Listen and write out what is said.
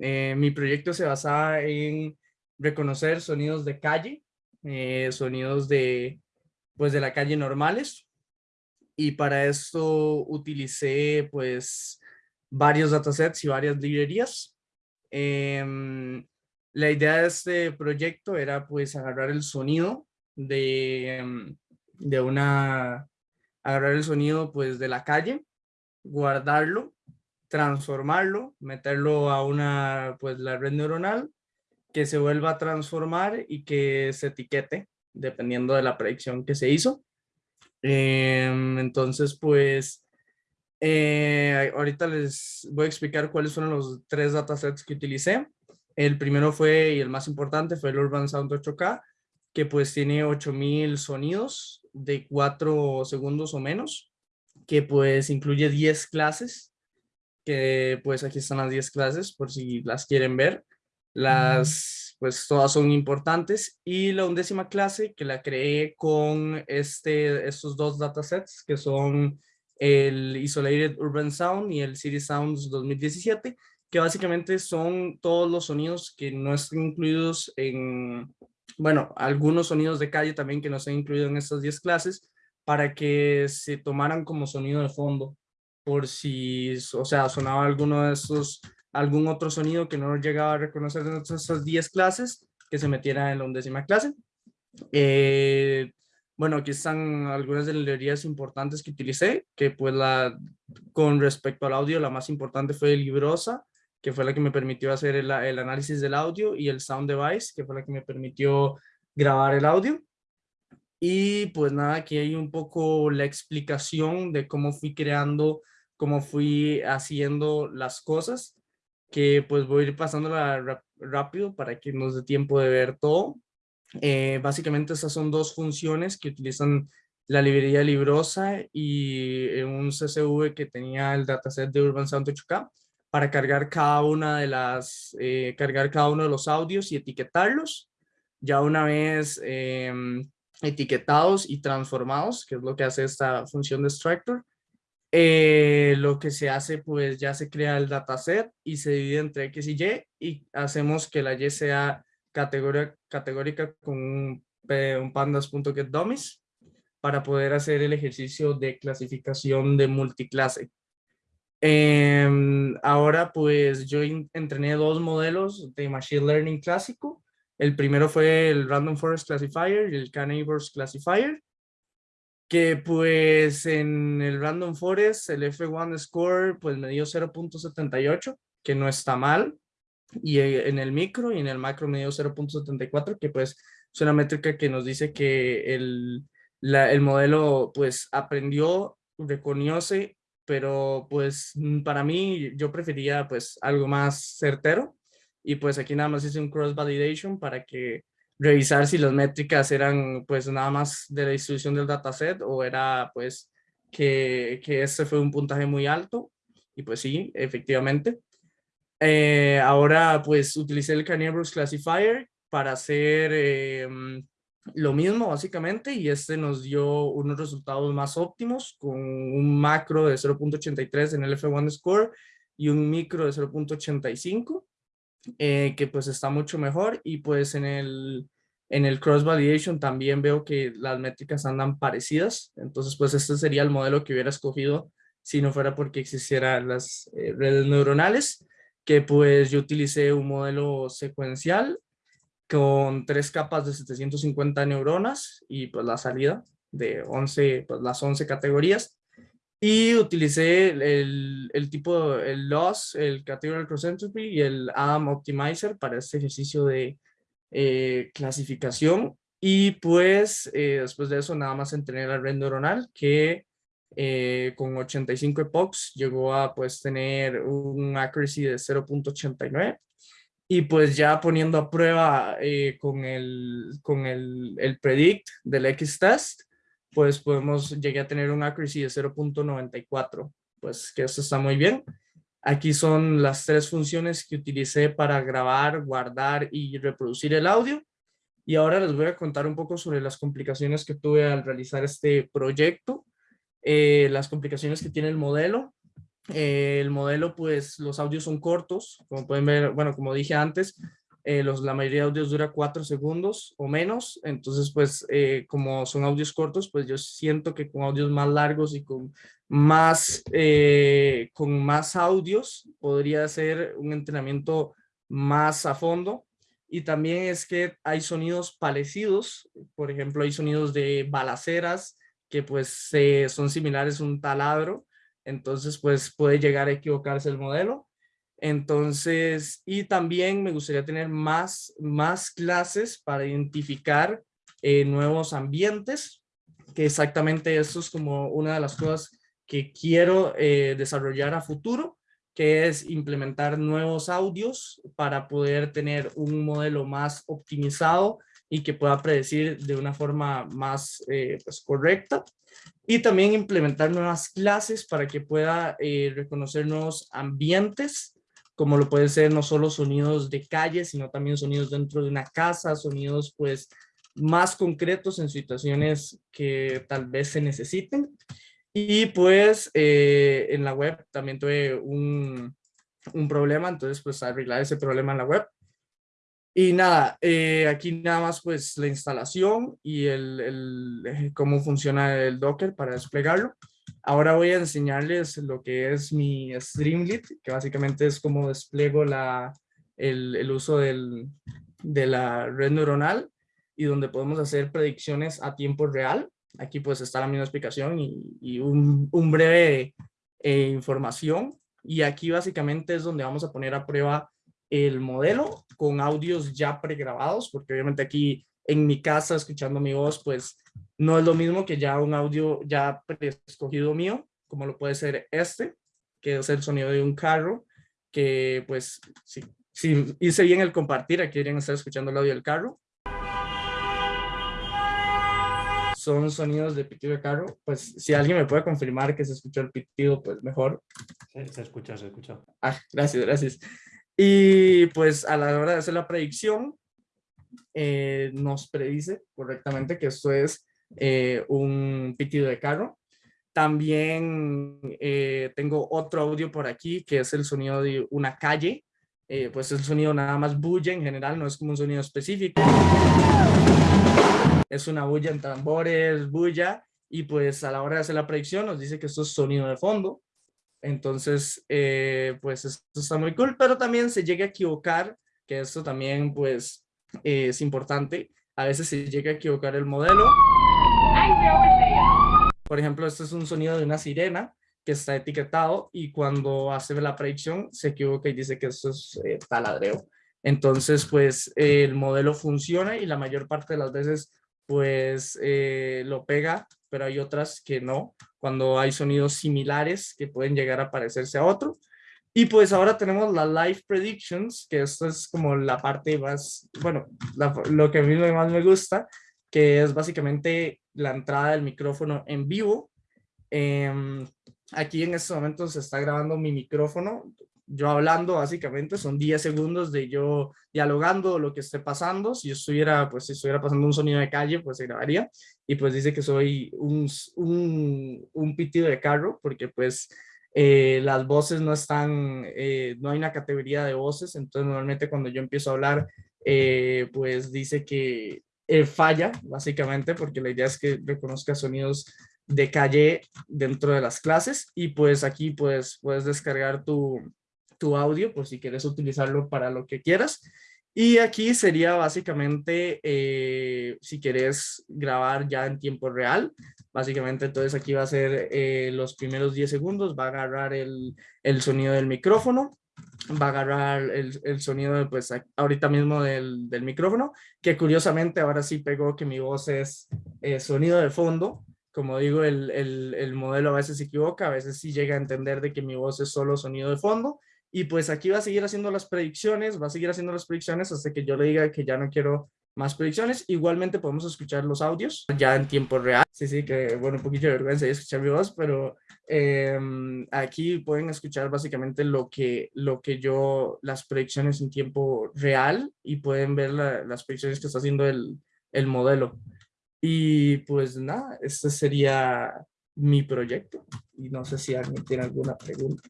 Eh, mi proyecto se basaba en reconocer sonidos de calle, eh, sonidos de, pues, de la calle normales. Y para esto utilicé pues varios datasets y varias librerías. Em, la idea de este proyecto era pues agarrar el sonido de, em, de una, agarrar el sonido pues de la calle, guardarlo, transformarlo, meterlo a una pues la red neuronal que se vuelva a transformar y que se etiquete dependiendo de la predicción que se hizo. Em, entonces pues eh, ahorita les voy a explicar cuáles fueron los tres datasets que utilicé. El primero fue, y el más importante, fue el Urban Sound 8K, que pues tiene 8000 sonidos de 4 segundos o menos, que pues incluye 10 clases, que pues aquí están las 10 clases por si las quieren ver. Las, pues todas son importantes. Y la undécima clase que la creé con este, estos dos datasets que son el Isolated Urban Sound y el City Sounds 2017, que básicamente son todos los sonidos que no están incluidos en, bueno, algunos sonidos de calle también que no están incluidos en estas 10 clases, para que se tomaran como sonido de fondo, por si, o sea, sonaba alguno de esos, algún otro sonido que no llegaba a reconocer en esas 10 clases, que se metiera en la undécima clase. Eh, bueno, aquí están algunas de las librerías importantes que utilicé, que pues la, con respecto al audio, la más importante fue Librosa, que fue la que me permitió hacer el, el, análisis del audio, y el Sound Device, que fue la que me permitió grabar el audio. Y pues nada, aquí hay un poco la explicación de cómo fui creando, cómo fui haciendo las cosas, que pues voy a ir pasándola rápido para que nos dé tiempo de ver todo. Eh, básicamente esas son dos funciones que utilizan la librería Librosa y un CSV que tenía el dataset de Urban Sound 8K para cargar cada una de las, eh, cargar cada uno de los audios y etiquetarlos. Ya una vez em, etiquetados y transformados, que es lo que hace esta función de extractor, eh, lo que se hace, pues ya se crea el dataset y se divide entre X y Y y hacemos que la Y sea categoría, categórica con un, un pandas.getDummies para poder hacer el ejercicio de clasificación de multiclase. Em, ahora pues yo entrené dos modelos de Machine Learning clásico. El primero fue el Random Forest Classifier y el K-Neighbors Classifier. Que pues en el Random Forest el F1 score pues me dio 0.78, que no está mal. Y en el micro y en el macro me dio 0.74, que pues es una métrica que nos dice que el, la, el modelo pues aprendió, reconoce pero pues mm, para mí yo prefería pues algo más certero y pues aquí nada más hice un cross validation para que revisar si las métricas eran pues nada más de la distribución del dataset o era pues que, que ese fue un puntaje muy alto y pues sí, efectivamente. Eh, ahora pues utilicé el Carnivorous Classifier para hacer eh, lo mismo básicamente y este nos dio unos resultados más óptimos con un macro de 0.83 en el F1 score y un micro de 0.85 eh, que pues está mucho mejor y pues en el en el cross validation también veo que las métricas andan parecidas entonces pues este sería el modelo que hubiera escogido si no fuera porque existieran las eh, redes neuronales que pues yo utilicé un modelo secuencial con tres capas de 750 neuronas y pues la salida de 11, pues las 11 categorías. Y utilicé el, el tipo, el loss, el categorical cross entropy y el Adam optimizer para este ejercicio de eh, clasificación. Y pues eh, después de eso nada más entrené la red neuronal que eh, con 85 epochs llegó a pues tener un accuracy de 0.89 y pues ya poniendo a prueba eh, con, el, con el, el predict del X-test, pues podemos llegar a tener un accuracy de 0.94, pues que eso está muy bien. Aquí son las tres funciones que utilicé para grabar, guardar y reproducir el audio. Y ahora les voy a contar un poco sobre las complicaciones que tuve al realizar este proyecto, eh, las complicaciones que tiene el modelo, Eh, el modelo, pues los audios son cortos, como pueden ver, bueno, como dije antes, eh, los, la mayoría de audios dura cuatro segundos o menos, entonces pues eh, como son audios cortos, pues yo siento que con audios más largos y con más, eh, con más audios podría ser un entrenamiento más a fondo. Y también es que hay sonidos parecidos, por ejemplo, hay sonidos de balaceras que pues son similares a un taladro, entonces pues puede llegar a equivocarse el modelo entonces, y también me gustaría tener más, más clases para identificar eh, nuevos ambientes, que exactamente eso es como una de las cosas que quiero eh, desarrollar a futuro, que es implementar nuevos audios para poder tener un modelo más optimizado y que pueda predecir de una forma más eh, pues, correcta. Y también implementar nuevas clases para que pueda reconocer nuevos ambientes como lo puede ser no solo sonidos de calle, sino también sonidos dentro de una casa, sonidos pues más concretos en situaciones que tal vez se necesiten. Y pues eh, en la web también tuve un, un, problema, entonces pues arreglar ese problema en la web. Y nada, eh, aquí nada más pues la instalación y el, cómo funciona el Docker para desplegarlo. Ahora voy a enseñarles lo que es mi Streamlit, que básicamente es como despliego la, el, uso del, de la red neuronal y donde podemos hacer predicciones a tiempo real. Aquí pues está la misma explicación y, un, breve eh, información. Y aquí básicamente es donde vamos a poner a prueba el modelo con audios ya pregrabados, porque obviamente aquí en mi casa escuchando mi voz, pues no es lo mismo que ya un audio ya escogido mío, como lo puede ser este, que es el sonido de un carro, que pues si, si hice bien el compartir, aquí deberían estar escuchando el audio del carro. Son sonidos de pitido de carro, pues si alguien me puede confirmar que se escuchó el pitido, pues mejor. Sí, se escucha, se escucha. Ah, gracias, gracias. Y pues a la hora de hacer la predicción, eh, nos predice correctamente que esto es eh, un pitido de carro. También eh, tengo otro audio por aquí que es el sonido de una calle. pues el sonido nada más bulla en general, no es como un sonido específico. Es una bulla en tambores, bulla. Y pues a la hora de hacer la predicción nos dice que esto es sonido de fondo. Entonces, pues esto está muy cool, pero también se llega a equivocar, que esto también pues es importante. A veces se llega a equivocar el modelo. Por ejemplo, este es un sonido de una sirena que está etiquetado y cuando hace la predicción se equivoca y dice que esto es eh, taladreo. Entonces, pues el modelo funciona y la mayor parte de las veces pues eh, lo pega, pero hay otras que no, cuando hay sonidos similares que pueden llegar a parecerse a otro. Y pues ahora tenemos la live predictions, que esto es como la parte más, bueno, lo que a mí más me gusta, que es básicamente la entrada del micrófono en vivo. Em, aquí en este momento se está grabando mi micrófono, yo hablando básicamente, son 10 segundos de yo dialogando lo que esté pasando. Si yo estuviera, pues si estuviera pasando un sonido de calle, pues se grabaría. Y pues dice que soy un, un, un pitido de carro, porque pues eh, las voces no están, eh, no hay una categoría de voces, entonces normalmente cuando yo empiezo a hablar, eh, pues dice que falla, básicamente, porque la idea es que reconozca sonidos de calle dentro de las clases y pues aquí pues puedes descargar tu, tu audio por si quieres utilizarlo para lo que quieras. Y aquí sería básicamente si quieres grabar ya en tiempo real, Básicamente, entonces aquí va a ser eh, los primeros 10 segundos, va a agarrar el, el sonido del micrófono, va a agarrar el, el sonido, pues ahorita mismo del, del, micrófono, que curiosamente ahora sí pegó que mi voz es eh, sonido de fondo. Como digo, el, el, el modelo a veces se equivoca, a veces sí llega a entender de que mi voz es solo sonido de fondo. Y pues aquí va a seguir haciendo las predicciones, va a seguir haciendo las predicciones hasta que yo le diga que ya no quiero más predicciones. Igualmente podemos escuchar los audios ya en tiempo real. Sí, sí, que bueno, un poquito de vergüenza de escuchar mi voz, pero em, aquí pueden escuchar básicamente lo que, lo que yo, las predicciones en tiempo real y pueden ver las predicciones que está haciendo el, el modelo. Y pues nada, este sería mi proyecto. Y no sé si alguien tiene alguna pregunta.